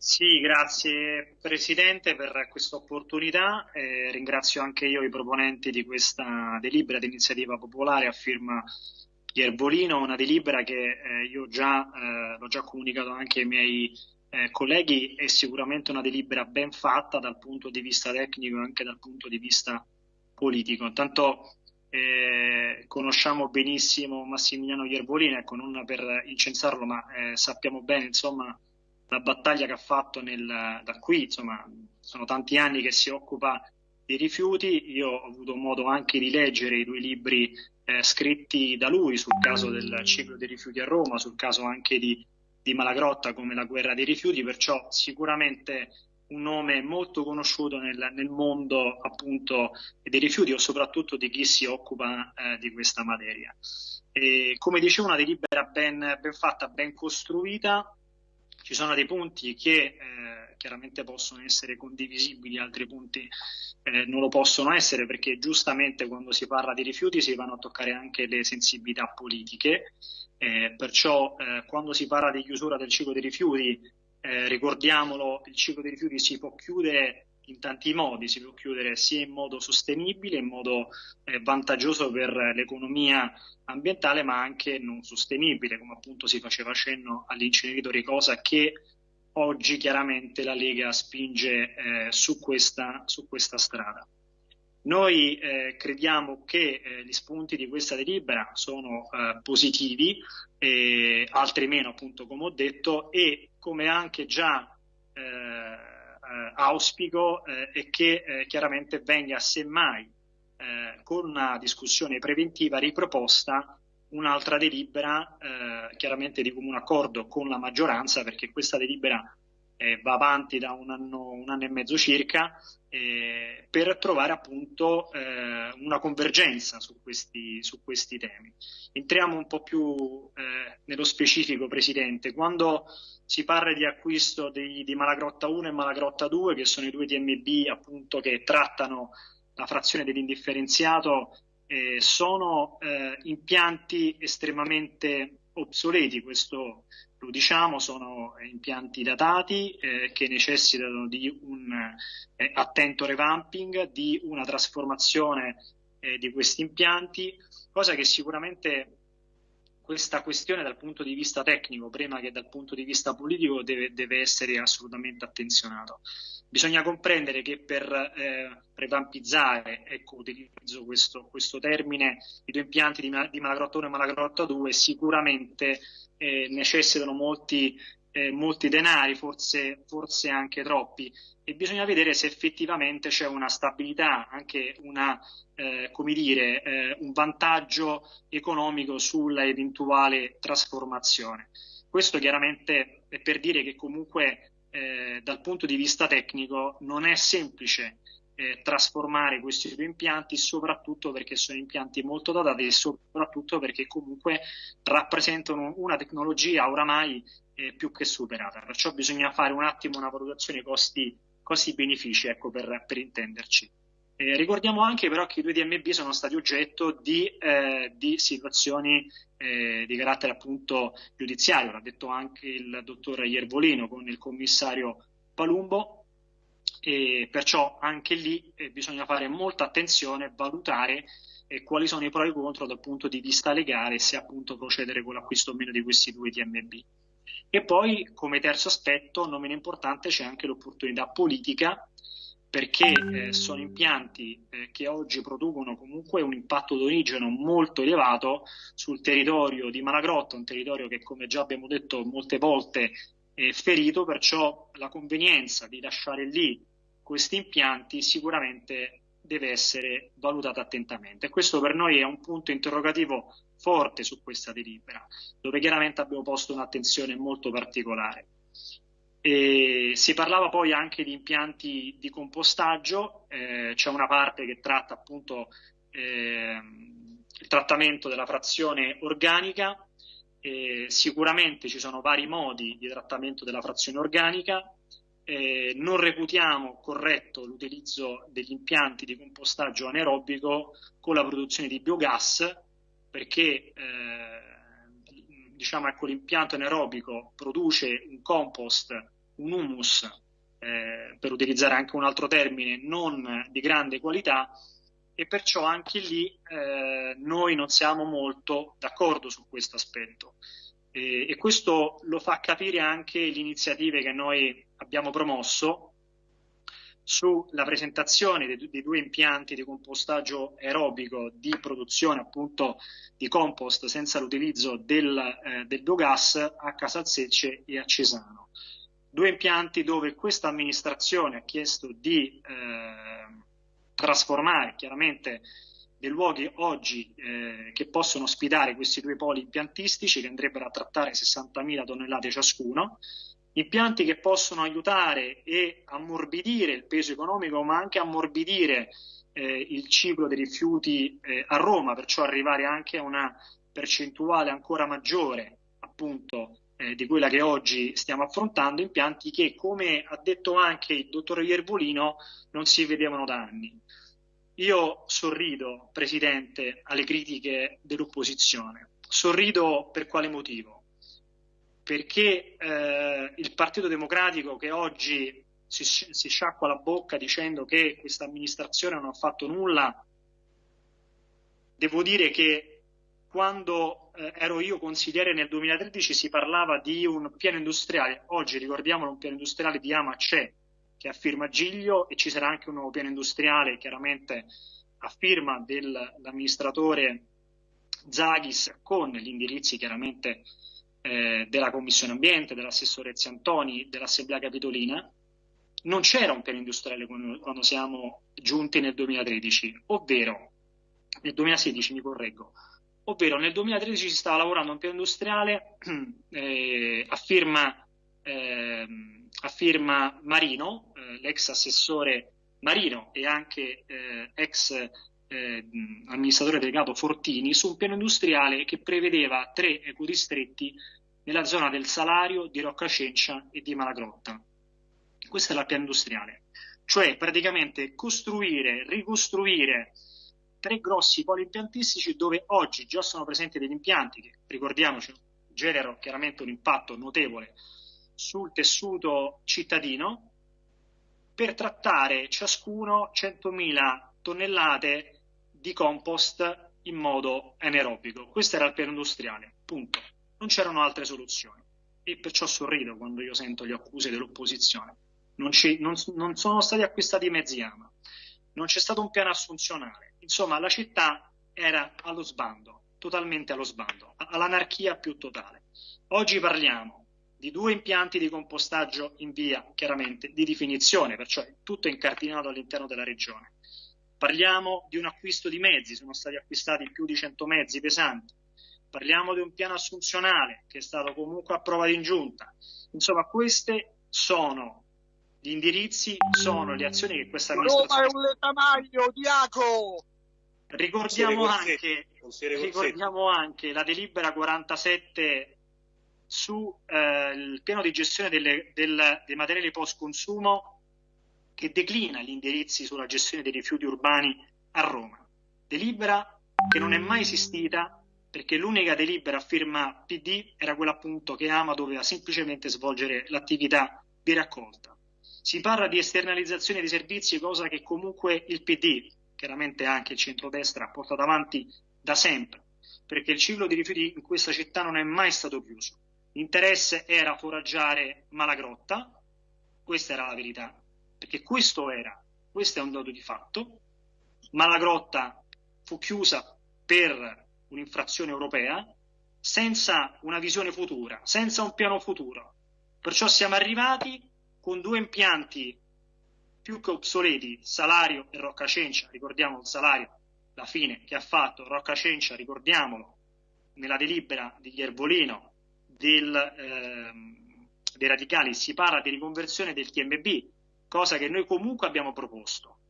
Sì, grazie Presidente per questa opportunità. Eh, ringrazio anche io i proponenti di questa delibera di iniziativa popolare a firma Iervolino, una delibera che eh, io già, eh, l'ho già comunicato anche ai miei eh, colleghi, è sicuramente una delibera ben fatta dal punto di vista tecnico e anche dal punto di vista politico. Intanto eh, conosciamo benissimo Massimiliano Iervolino, ecco, non per incensarlo, ma eh, sappiamo bene, insomma, la battaglia che ha fatto nel, da qui, insomma, sono tanti anni che si occupa di rifiuti. Io ho avuto modo anche di leggere i due libri eh, scritti da lui sul caso del ciclo dei rifiuti a Roma, sul caso anche di, di Malagrotta come la guerra dei rifiuti, perciò sicuramente un nome molto conosciuto nel, nel mondo appunto dei rifiuti o soprattutto di chi si occupa eh, di questa materia. E, come dicevo, una delibera ben, ben fatta, ben costruita, ci sono dei punti che eh, chiaramente possono essere condivisibili, altri punti eh, non lo possono essere perché giustamente quando si parla di rifiuti si vanno a toccare anche le sensibilità politiche, eh, perciò eh, quando si parla di chiusura del ciclo dei rifiuti, eh, ricordiamolo, il ciclo dei rifiuti si può chiudere in tanti modi, si può chiudere sia in modo sostenibile, in modo eh, vantaggioso per l'economia ambientale, ma anche non sostenibile, come appunto si faceva cenno all'inceneritore, cosa che oggi chiaramente la Lega spinge eh, su, questa, su, questa, strada. Noi eh, crediamo che eh, gli spunti di questa delibera sono eh, positivi, altri meno appunto come ho detto, e come anche già eh, auspico eh, è che eh, chiaramente venga semmai con una discussione preventiva riproposta un'altra delibera, chiaramente di comune accordo con la maggioranza, perché questa delibera eh, va avanti da un anno, un anno e mezzo circa, eh, per trovare appunto eh, una convergenza su questi, su questi, temi. Entriamo un po' più nello specifico, Presidente. Quando si parla di acquisto di, di, Malagrotta 1 e Malagrotta 2, che sono i due DMB appunto che trattano la frazione dell'indifferenziato, eh, sono eh, impianti estremamente obsoleti, questo lo diciamo, sono impianti datati eh, che necessitano di un eh, attento revamping, di una trasformazione eh, di questi impianti, cosa che sicuramente questa questione dal punto di vista tecnico, prima che dal punto di vista politico, deve, deve essere assolutamente attenzionato. Bisogna comprendere che per eh, revampizzare, ecco, utilizzo questo, questo, termine, i due impianti di, di Malagrotta 1 e Malagrotta 2 sicuramente eh, necessitano molti, eh, molti denari, forse, forse anche troppi, e bisogna vedere se effettivamente c'è una stabilità, anche una, eh, come dire, eh, un vantaggio economico sulla eventuale trasformazione. Questo chiaramente è per dire che comunque eh, dal punto di vista tecnico non è semplice eh, trasformare questi due impianti, soprattutto perché sono impianti molto datati e soprattutto perché comunque rappresentano una tecnologia oramai eh, più che superata. Perciò bisogna fare un attimo una valutazione costi costi-benefici, ecco, per, per intenderci. Eh, ricordiamo anche però che i due DMB sono stati oggetto di, eh, di situazioni eh, di carattere appunto giudiziario, l'ha detto anche il dottor Iervolino con il commissario Palumbo, e perciò anche lì eh, bisogna fare molta attenzione e valutare eh, quali sono i pro e i contro dal punto di vista legale se appunto procedere con l'acquisto o meno di questi due DMB. E poi, come terzo aspetto, non meno importante, c'è anche l'opportunità politica, perché eh, sono impianti eh, che oggi producono comunque un impatto d'origine molto elevato sul territorio di Malagrotta, un territorio che, come già abbiamo detto molte volte, è ferito, perciò la convenienza di lasciare lì questi impianti sicuramente deve essere valutata attentamente. Questo per noi è un punto interrogativo forte su questa delibera, dove chiaramente abbiamo posto un'attenzione molto particolare. E si parlava poi anche di impianti di compostaggio, eh, c'è una parte che tratta appunto eh, il trattamento della frazione organica, eh, sicuramente ci sono vari modi di trattamento della frazione organica, eh, non reputiamo corretto l'utilizzo degli impianti di compostaggio anaerobico con la produzione di biogas perché eh, diciamo, ecco, l'impianto anaerobico produce un compost un humus, eh, per utilizzare anche un altro termine, non di grande qualità e perciò anche lì eh, noi non siamo molto d'accordo su questo aspetto. E, e questo lo fa capire anche le iniziative che noi abbiamo promosso sulla presentazione dei, dei, due impianti di compostaggio aerobico di produzione appunto di compost senza l'utilizzo del, eh, del biogas a Casalsecce e a Cesano. Due impianti dove questa amministrazione ha chiesto di eh, trasformare chiaramente dei luoghi oggi eh, che possono ospitare questi due poli impiantistici che andrebbero a trattare 60.000 tonnellate ciascuno impianti che possono aiutare e ammorbidire il peso economico, ma anche ammorbidire eh, il ciclo dei rifiuti eh, a Roma, perciò arrivare anche a una percentuale ancora maggiore, appunto, eh, di quella che oggi stiamo affrontando, impianti che, come ha detto anche il dottor Iervolino, non si vedevano da anni. Io sorrido, Presidente, alle critiche dell'opposizione. Sorrido per quale motivo? perché eh, il Partito Democratico che oggi si, si, sciacqua la bocca dicendo che questa amministrazione non ha fatto nulla, devo dire che quando eh, ero io consigliere nel 2013 si parlava di un piano industriale, oggi ricordiamo un piano industriale di Ama c'è, che ha firma Giglio e ci sarà anche un nuovo piano industriale chiaramente a firma dell'amministratore Zaghis con gli indirizzi chiaramente eh, della Commissione Ambiente, dell'assessore Ziantoni, dell'Assemblea Capitolina, non c'era un piano industriale quando siamo giunti nel 2013, ovvero nel 2016 mi correggo, ovvero nel 2013 si stava lavorando un piano industriale eh, a, firma, eh, a, firma, Marino, eh, l'ex assessore Marino e anche eh, ex eh, amministratore delegato Fortini su un piano industriale che prevedeva tre ecodistretti nella zona del Salario, di Roccacencia e di Malagrotta. Questa è la piano industriale, cioè praticamente costruire, ricostruire tre grossi poli impiantistici dove oggi già sono presenti degli impianti che, ricordiamoci, generano chiaramente un impatto notevole sul tessuto cittadino. Per trattare ciascuno 100.000 tonnellate di compost in modo anaerobico. Questo era il piano industriale, punto. Non c'erano altre soluzioni. E perciò sorrido quando io sento le accuse dell'opposizione. Non, non, non sono stati acquistati mezzi AMA, non c'è stato un piano assunzionale, insomma la città era allo sbando, totalmente allo sbando, all'anarchia più totale. Oggi parliamo di due impianti di compostaggio in via chiaramente di definizione, perciò tutto è incardinato all'interno della regione. Parliamo di un acquisto di mezzi, sono stati acquistati più di 100 mezzi pesanti, parliamo di un piano assunzionale che è stato comunque approvato in giunta. Insomma, queste sono gli indirizzi, sono le azioni che questa amministrazione... Roma è un letamaglio, Diaco! Ricordiamo anche, ricordiamo anche la delibera 47 sul eh, piano di gestione delle, del, dei materiali post consumo che declina gli indirizzi sulla gestione dei rifiuti urbani a Roma. Delibera che non è mai esistita perché l'unica delibera a firma PD era quella appunto che Ama doveva semplicemente svolgere l'attività di raccolta. Si parla di esternalizzazione di servizi, cosa che comunque il PD, chiaramente anche il centrodestra, ha portato avanti da sempre, perché il ciclo di rifiuti in questa città non è mai stato chiuso. L'interesse era foraggiare Malagrotta, questa era la verità, perché questo era, questo è un dato di fatto. Malagrotta fu chiusa per un'infrazione europea senza una visione futura, senza un piano futuro. Perciò siamo arrivati con due impianti più che obsoleti, Salario e Roccacencia, ricordiamo il Salario, la fine che ha fatto Roccacencia, ricordiamolo, nella delibera di Iervolino del, eh, dei radicali si parla di riconversione del TMB, cosa che noi comunque abbiamo proposto.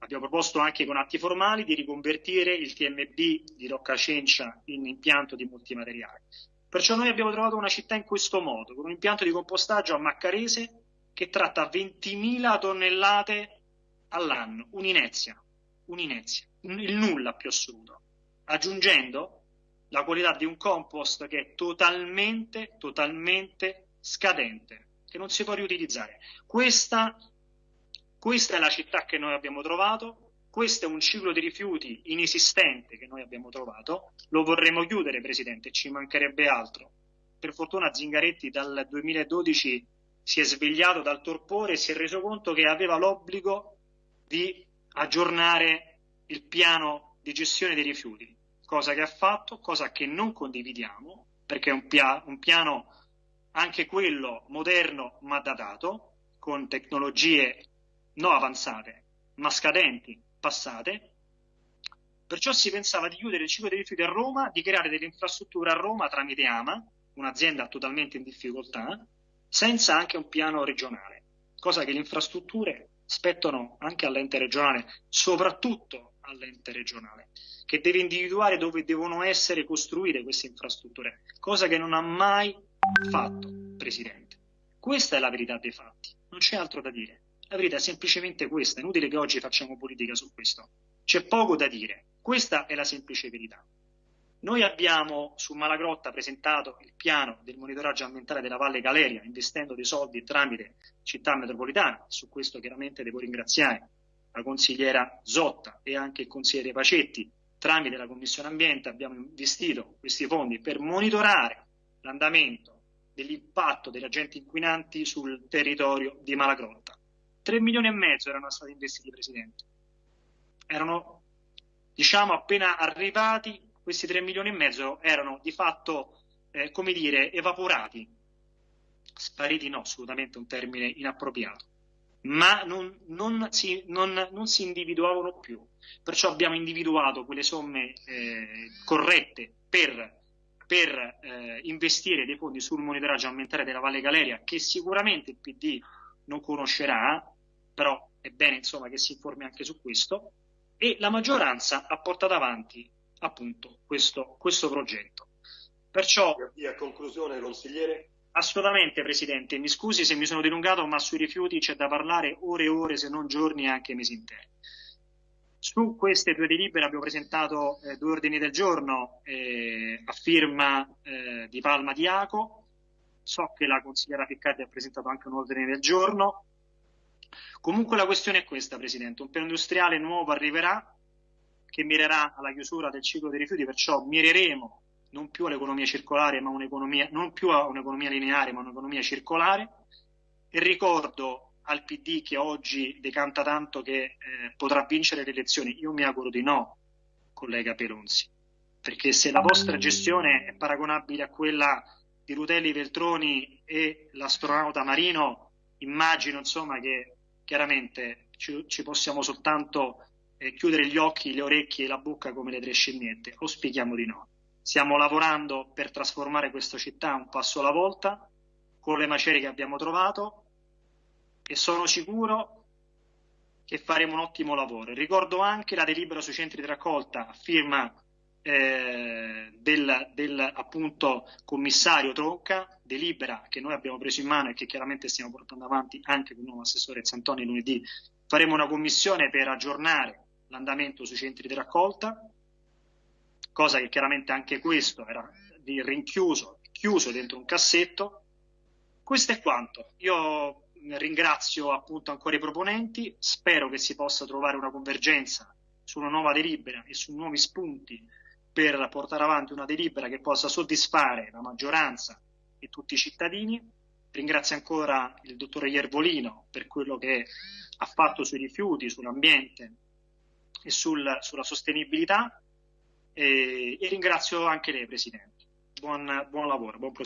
Abbiamo proposto anche con atti formali di riconvertire il TMB di Roccacencia in impianto di multimateriale. Perciò noi abbiamo trovato una città in questo modo, con un impianto di compostaggio a Maccarese che tratta 20.000 tonnellate all'anno, un'inezia, un'inezia, il nulla più assoluto, aggiungendo la qualità di un compost che è totalmente, totalmente scadente. che non si può riutilizzare. Questa, questa è la città che noi abbiamo trovato, questo è un ciclo di rifiuti inesistente che noi abbiamo trovato, lo vorremmo chiudere Presidente, ci mancherebbe altro. Per fortuna Zingaretti dal 2012 si è svegliato dal torpore e si è reso conto che aveva l'obbligo di aggiornare il piano di gestione dei rifiuti, cosa che ha fatto, cosa che non condividiamo, perché è un, pia un piano anche quello moderno ma datato, con tecnologie non avanzate, ma scadenti, passate. Perciò si pensava di chiudere il ciclo dei rifiuti a Roma, di creare delle infrastrutture a Roma tramite AMA, un'azienda totalmente in difficoltà, senza anche un piano regionale, cosa che le infrastrutture spettano anche all'ente regionale, soprattutto all'ente regionale, che deve individuare dove devono essere costruite queste infrastrutture, cosa che non ha mai fatto, Presidente. Questa è la verità dei fatti, non c'è altro da dire. La verità è semplicemente questa, è inutile che oggi facciamo politica su questo. C'è poco da dire, questa è la semplice verità. Noi abbiamo su Malagrotta presentato il piano del monitoraggio ambientale della Valle Galeria, investendo dei soldi tramite città metropolitana. Su questo chiaramente devo ringraziare la consigliera Zotta e anche il consigliere Pacetti. Tramite la Commissione Ambiente abbiamo investito questi fondi per monitorare l'andamento dell'impatto degli agenti inquinanti sul territorio di Malagrotta. 3 milioni e mezzo erano stati investiti, Presidente. Erano, diciamo, appena arrivati questi 3 milioni e mezzo erano di fatto, eh, come dire, evaporati. Spariti no, assolutamente un termine inappropriato, ma non, non, si, non, non si, individuavano più. Perciò abbiamo individuato quelle somme eh, corrette per, per eh, investire dei fondi sul monitoraggio ambientale della Valle Galeria, che sicuramente il PD non conoscerà, però è bene insomma, che si informi anche su questo, e la maggioranza ha portato avanti appunto questo, questo progetto. Perciò, e a conclusione, consigliere. Assolutamente, Presidente. Mi scusi se mi sono dilungato, ma sui rifiuti c'è da parlare ore e ore, se non giorni e anche mesi interi. Su queste due delibere abbiamo presentato eh, due ordini del giorno eh, a firma eh, di Palma Diaco. So che la consigliera Piccardi ha presentato anche un ordine del giorno. Comunque la questione è questa, Presidente. Un piano industriale nuovo arriverà che mirerà alla chiusura del ciclo dei rifiuti, perciò mireremo non più all'economia circolare, ma un'economia, non più a un'economia lineare, ma un'economia circolare. E ricordo al PD che oggi decanta tanto che eh, potrà vincere le elezioni. Io mi auguro di no, collega Pelonzi, perché se la vostra gestione è paragonabile a quella di Rutelli Veltroni e l'astronauta Marino, immagino insomma che chiaramente ci, ci possiamo soltanto eh, chiudere gli occhi, le orecchie e la bocca come le tre scimmiette. Auspichiamo di no. Stiamo lavorando per trasformare questa città un passo alla volta con le macerie che abbiamo trovato e sono sicuro che faremo un ottimo lavoro. Ricordo anche la delibera sui centri di raccolta firma eh, del, del appunto commissario Tronca, delibera che noi abbiamo preso in mano e che chiaramente stiamo portando avanti anche con il nuovo assessore Zantoni lunedì. Faremo una commissione per aggiornare l'andamento sui centri di raccolta, cosa che chiaramente anche questo era di rinchiuso, chiuso dentro un cassetto. Questo è quanto. Io ringrazio appunto ancora i proponenti, spero che si possa trovare una convergenza su una nuova delibera e su nuovi spunti per portare avanti una delibera che possa soddisfare la maggioranza e tutti i cittadini. Ringrazio ancora il dottore Iervolino per quello che ha fatto sui rifiuti, sull'ambiente e sul, sulla sostenibilità e, e, ringrazio anche lei Presidente. Buon, buon lavoro, buon proseguimento.